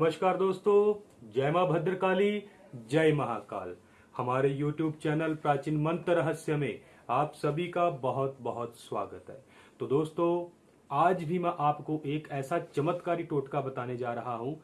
नमस्कार दोस्तों, जय माँ भद्रकाली, जय महाकाल। हमारे YouTube चैनल प्राचीन मंत्र रहस्य में आप सभी का बहुत बहुत स्वागत है। तो दोस्तों, आज भी मैं आपको एक ऐसा चमत्कारी टोटका बताने जा रहा हूँ।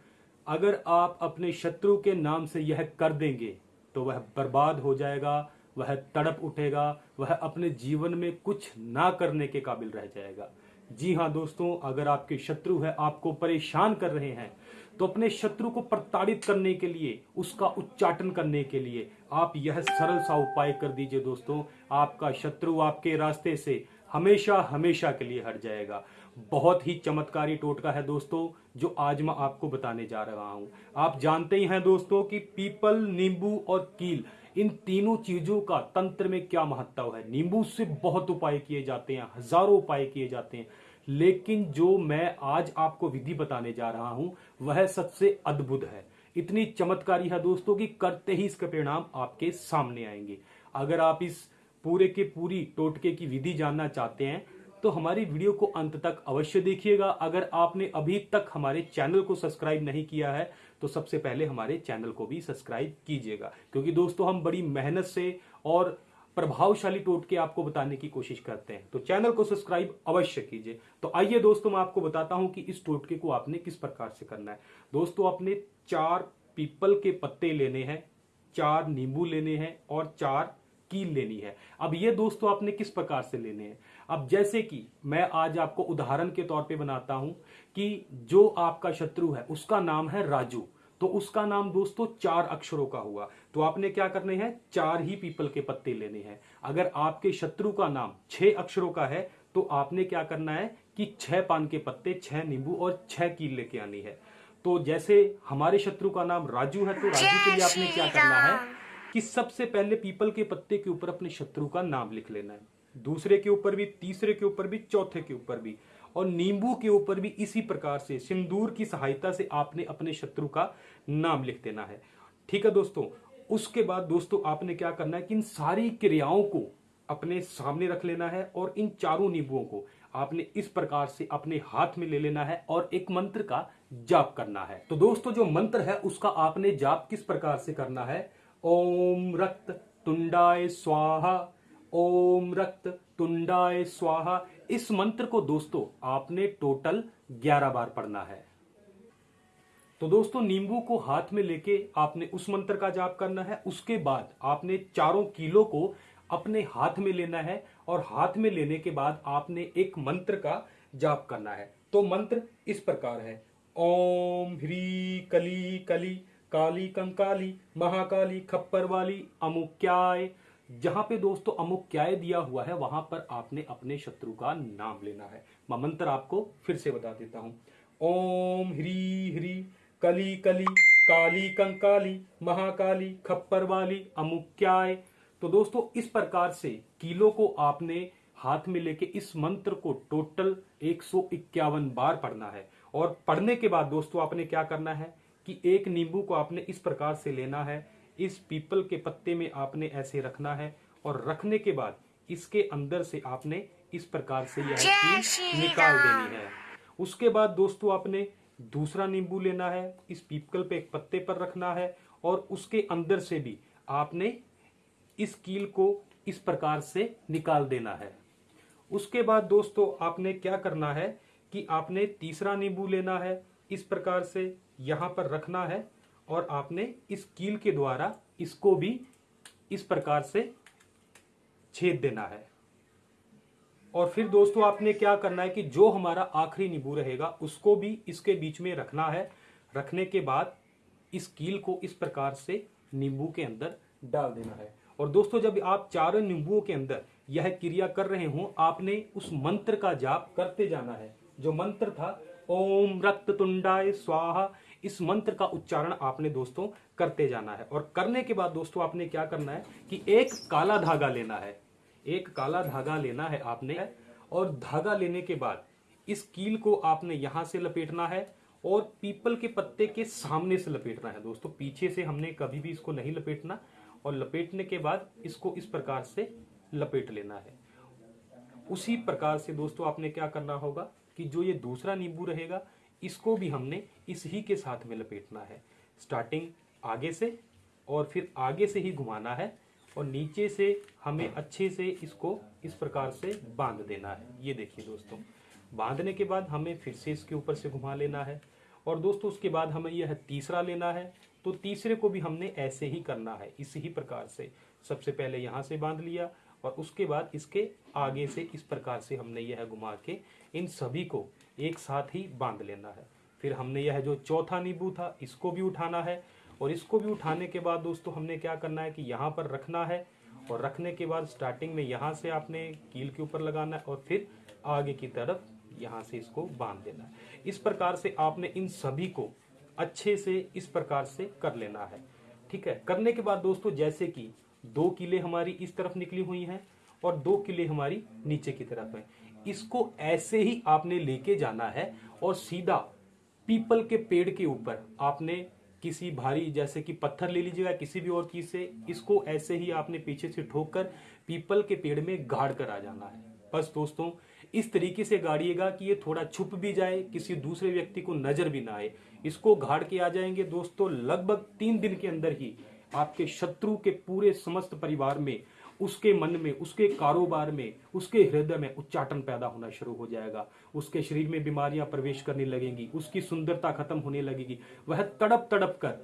अगर आप अपने शत्रु के नाम से यह कर देंगे तो वह बर्बाद हो जाएगा, वह तड़प उठेगा, वह अपने जीवन में कुछ ना करने के काबिल रह जाएगा। जी हाँ दोस्तों, अगर आपके शत्रु है, आपको परेशान कर रहे हैं तो अपने शत्रु को प्रताड़ित करने के लिए, उसका उच्चाटन करने के लिए आप यह सरल सा उपाय कर दीजिए दोस्तों। आपका शत्रु आपके रास्ते से हमेशा हमेशा के लिए हट जाएगा। बहुत ही चमत्कारी टोटका है दोस्तों, जो आज मैं आपको बताने जा रहा हूँ। आप जानते ही हैं दोस्तों कि पीपल, नींबू और कील इन तीनों चीज़ों का तंत्र में क्या महत्व है? नींबू से बहुत उपाय किए जाते हैं, हज़ारों उपाय किए जाते हैं। लेकिन जो मैं आज आपको विधि बताने जा रहा हूँ, वह सबसे अद्भुत है। इतनी चमत्कारी है दोस्तों कि करते ही इसके परिणाम आपके सामने आएँगे। अगर आप इस पूरे के पूरी टोटके की विधि जानना चाहते हैं तो हमारी वीडियो को अंत तक अवश्य देखिएगा। अगर आपने अभी तक हमारे चैनल को सब्सक्राइब नहीं किया है तो सबसे पहले हमारे चैनल को भी सब्सक्राइब कीजिएगा। क्योंकि दोस्तों, हम बड़ी मेहनत से और प्रभावशाली टोटके आपको बताने की कोशिश करते हैं। तो चैनल को सब्सक्राइब अवश्य कीजिए। तो आइए दोस्तों, मैं आपको बताता हूँ कि इस टोटके को आपने किस प्रकार से करना है। दोस्तों, आपने चार पीपल के पत्ते लेने हैं, चार नींबू लेने हैं और चार कील लेनी है। अब ये दोस्तों, आपने किस प्रकार से लेने हैं? अब जैसे कि मैं आज आपको उदाहरण के तौर पे बनाता हूँ कि जो आपका शत्रु है, उसका नाम है राजू। तो उसका नाम दोस्तों चार अक्षरों का हुआ। तो आपने क्या करने हैं? चार ही पीपल के पत्ते लेने हैं। अगर आपके शत्रु का नाम छह अक्षरों का है तो आपने क्या करना है कि छह पान के पत्ते, छह नींबू और छह कील लेके आनी है। तो जैसे हमारे शत्रु का नाम राजू है तो राजू के लिए आपने क्या करना है कि सबसे पहले पीपल के पत्ते के ऊपर अपने शत्रु का नाम लिख लेना है। दूसरे के ऊपर भी, तीसरे के ऊपर भी, चौथे के ऊपर भी। और नींबू के ऊपर भी इसी प्रकार से, सिंदूर की सहायता से आपने अपने शत्रु का नाम लिख देना है। ठीक है दोस्तों? उसके बाद दोस्तों, आपने क्या करना है कि इन सारी क्रियाओं को अपने सामने रख लेना है और इन चारों नींबुओं को आपने इस प्रकार से अपने हाथ में ले लेना है और एक मंत्र का जाप करना है। तो दोस्तों, जो मंत्र है, उसका आपने जाप किस प्रकार से करना है? ओम रक्त तुंडाय स्वाहा ओम रक्त तुंडाय स्वाहा। इस मंत्र को दोस्तों, आपने टोटल 11 बार पढ़ना है। तो दोस्तों, नींबू को हाथ में लेके आपने उस मंत्र का जाप करना है। उसके बाद आपने चारों किलो को अपने हाथ में लेना है और हाथ में लेने के बाद आपने एक मंत्र का जाप करना है। तो मंत्र इस प्रकार है। ओम ह्री कली कली, काली कंकाली, महाकाली खप्पर वाली, अमुक्याय जहाँ पे दोस्तों अमुक्याय दिया हुआ है, वहाँ पर आपने अपने शत्रु का नाम लेना है। मैं मंत्र आपको फिर से बता देता हूँ। ओम ह्री ह्री, कली कली, काली कंकाली, महाकाली, खप्पर वाली अमुक्याय तो दोस्तों, इस प्रकार से किलो को आपने हाथ में लेके इस मंत्र को टोटल एक सौ इक्यावन बार पढ़ना है। और पढ़ने के बाद दोस्तों, आपने क्या करना है कि एक नींबू को आपने इस प्रकार से लेना है इस पीपल के पत्ते में आपने ऐसे रखना है और रखने के बाद इसके अंदर से आपने इस प्रकार से यह चीज़ निकाल देनी है। उसके बाद दोस्तों आपने दूसरा नींबू लेना है इस पीपल पे एक पत्ते पर रखना है और उसके अंदर से भी आपने इस कील को इस प्रकार से निकाल देना है। उसके बाद दोस्तों आपने क्या करना है कि आपने तीसरा नींबू लेना है इस प्रकार से यहाँ पर रखना है और आपने इस कील के द्वारा इसको भी इस प्रकार से छेद देना है। और फिर दोस्तों, आपने क्या करना है कि जो हमारा आखिरी नींबू रहेगा, उसको भी इसके बीच में रखना है। रखने के बाद इस कील को इस प्रकार से नींबू के अंदर डाल देना है। और दोस्तों, जब आप चारों नींबुओं के अंदर यह क्रिया कर रहे हो, आपने उस मंत्र का जाप करते जाना है। जो मंत्र था, ओम रक्त तुंडाय स्वाहा इस मंत्र का उच्चारण आपने दोस्तों करते जाना है। और करने के बाद दोस्तों आपने क्या करना है कि एक काला धागा लेना है। एक काला धागा लेना है आपने और धागा लेने के बाद इस कील को आपने यहाँ से लपेटना है और पीपल के पत्ते के सामने से लपेटना है। दोस्तों, पीछे से हमने कभी भी इसको नहीं लपेटना और लपेटने के बाद इसको इस प्रकार से लपेट लेना है। उसी प्रकार से दोस्तों आपने क्या करना होगा कि जो ये दूसरा नींबू रहेगा इसको भी हमने इस ही के साथ में लपेटना है। स्टार्टिंग आगे से और फिर आगे से ही घुमाना है और नीचे से हमें अच्छे से इसको इस प्रकार से बाँध देना है। ये देखिए दोस्तों, बांधने के बाद हमें फिर से इसके ऊपर से घुमा लेना है और दोस्तों, उसके बाद हमें यह तीसरा लेना है। तो तीसरे को भी हमने ऐसे ही करना है, इसी ही प्रकार से। सबसे पहले यहाँ से बाँध लिया और उसके बाद इसके आगे से इस प्रकार से हमने यह घुमा के इन सभी को एक साथ ही बाँध लेना है। फिर हमने यह जो चौथा नींबू था, इसको भी उठाना है। और इसको भी उठाने के बाद दोस्तों, हमने क्या करना है कि यहाँ पर रखना है और रखने के बाद स्टार्टिंग में यहाँ से आपने कील के ऊपर लगाना है और फिर आगे की तरफ़ यहाँ से इसको बाँध देना है। इस प्रकार से आपने इन सभी को अच्छे से इस प्रकार से कर लेना है। ठीक है? करने के बाद दोस्तों, जैसे कि दो किले हमारी इस तरफ़ निकली हुई हैं और दो किले हमारी नीचे की तरफ़ है। इसको ऐसे ही आपने लेके जाना है और सीधा पीपल के पेड़ के ऊपर आपने किसी भारी, जैसे कि पत्थर ले लीजिएगा किसी भी और चीज़ से, इसको ऐसे ही आपने पीछे से ठोक कर पीपल के पेड़ में गाड़ कर आ जाना है। बस दोस्तों, इस तरीके से गाड़िएगा कि ये थोड़ा छुप भी जाए, किसी दूसरे व्यक्ति को नज़र भी ना आए। इसको गाड़ के आ जाएँगे दोस्तों, लगभग तीन दिन के अंदर ही आपके शत्रु के पूरे समस्त परिवार में उसके मन में, उसके कारोबार में, उसके हृदय में उच्चाटन पैदा होना शुरू हो जाएगा। उसके शरीर में बीमारियाँ प्रवेश करने लगेंगी, उसकी सुंदरता खत्म होने लगेगी। वह तड़प तड़प कर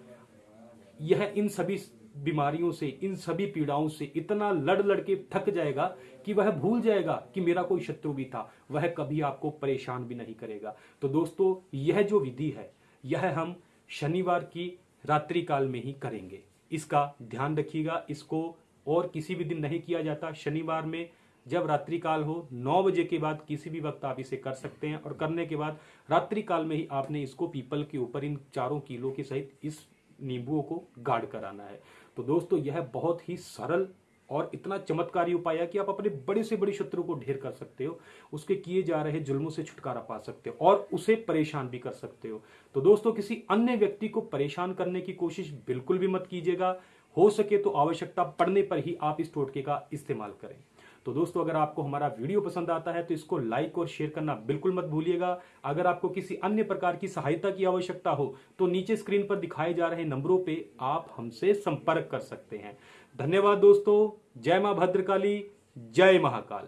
यह इन सभी बीमारियों से, इन सभी पीड़ाओं से इतना लड़ लड़ के थक जाएगा कि वह भूल जाएगा कि मेरा कोई शत्रु भी था। वह कभी आपको परेशान भी नहीं करेगा। तो दोस्तों, यह जो विधि है, यह हम शनिवार की रात्रि काल में ही करेंगे। इसका ध्यान रखिएगा, इसको और किसी भी दिन नहीं किया जाता। शनिवार में जब रात्रि काल हो, नौ बजे के बाद किसी भी वक्त आप इसे कर सकते हैं और करने के बाद रात्रि काल में ही आपने इसको पीपल के ऊपर, इन चारों किलो के सहित इस नींबुओं को गाढ़ कर आना है। तो दोस्तों, यह बहुत ही सरल और इतना चमत्कारी उपाय है कि आप अपने बड़े से बड़े शत्रु को ढेर कर सकते हो, उसके किए जा रहे जुल्मों से छुटकारा पा सकते हो और उसे परेशान भी कर सकते हो। तो दोस्तों, किसी अन्य व्यक्ति को परेशान करने की कोशिश बिल्कुल भी मत कीजिएगा। हो सके तो आवश्यकता पड़ने पर ही आप इस टोटके का इस्तेमाल करें। तो दोस्तों, अगर आपको हमारा वीडियो पसंद आता है तो इसको लाइक और शेयर करना बिल्कुल मत भूलिएगा। अगर आपको किसी अन्य प्रकार की सहायता की आवश्यकता हो तो नीचे स्क्रीन पर दिखाए जा रहे नंबरों पे आप हमसे संपर्क कर सकते हैं। धन्यवाद दोस्तों। जय माँ भद्रकाली। जय महाकाल।